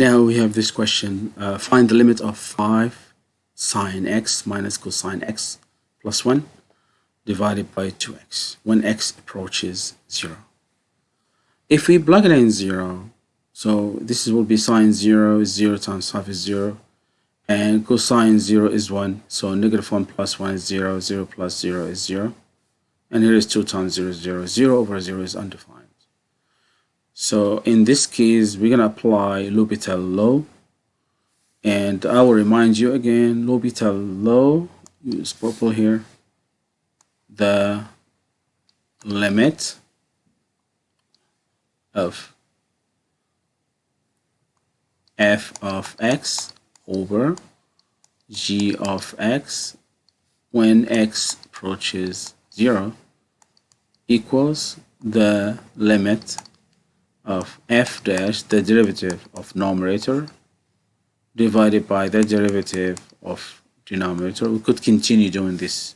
Now we have this question. Uh, find the limit of 5 sine x minus cosine x plus 1 divided by 2x when x approaches 0. If we plug it in 0, so this will be sine 0 is 0 times 5 is 0 and cosine 0 is 1 so negative 1 plus 1 is 0 0 plus 0 is 0 and here is 2 times 0 is 0 0 over 0 is undefined so in this case we're gonna apply L'Hopital law and I will remind you again L'Hopital law use purple here the limit of f of x over g of x when x approaches 0 equals the limit of f dash the derivative of numerator divided by the derivative of denominator. We could continue doing this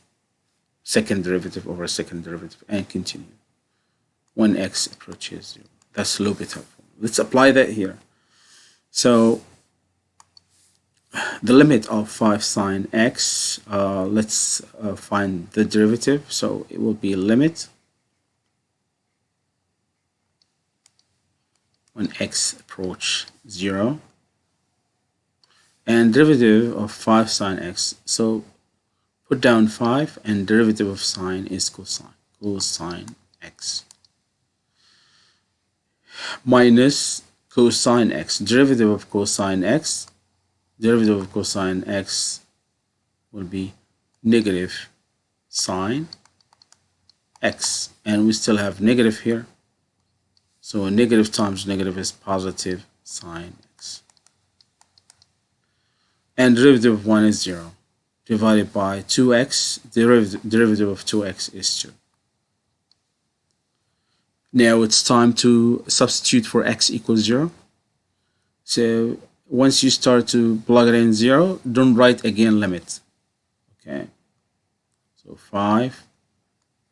second derivative over second derivative and continue. When x approaches 0 that's a little bit helpful. Let's apply that here. So the limit of 5 sine x, uh, let's uh, find the derivative. So it will be limit when x approach 0 and derivative of 5 sine x. So put down 5 and derivative of sine is cosine, cosine x. Minus cosine x, derivative of cosine x derivative of cosine x will be negative sine x. And we still have negative here so a negative times negative is positive sine x. And derivative of 1 is 0 divided by 2x derivative, derivative of 2x is 2 now it's time to substitute for x equals 0 so once you start to plug it in zero don't write again limit. Okay? So 5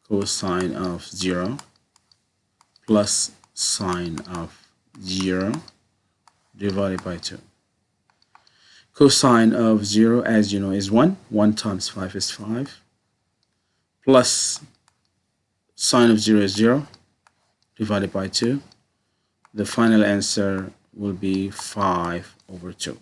cosine of 0 plus sine of 0 divided by 2 cosine of 0 as you know is 1 1 times 5 is 5 plus sine of 0 is 0 divided by 2 the final answer will be 5 over 2.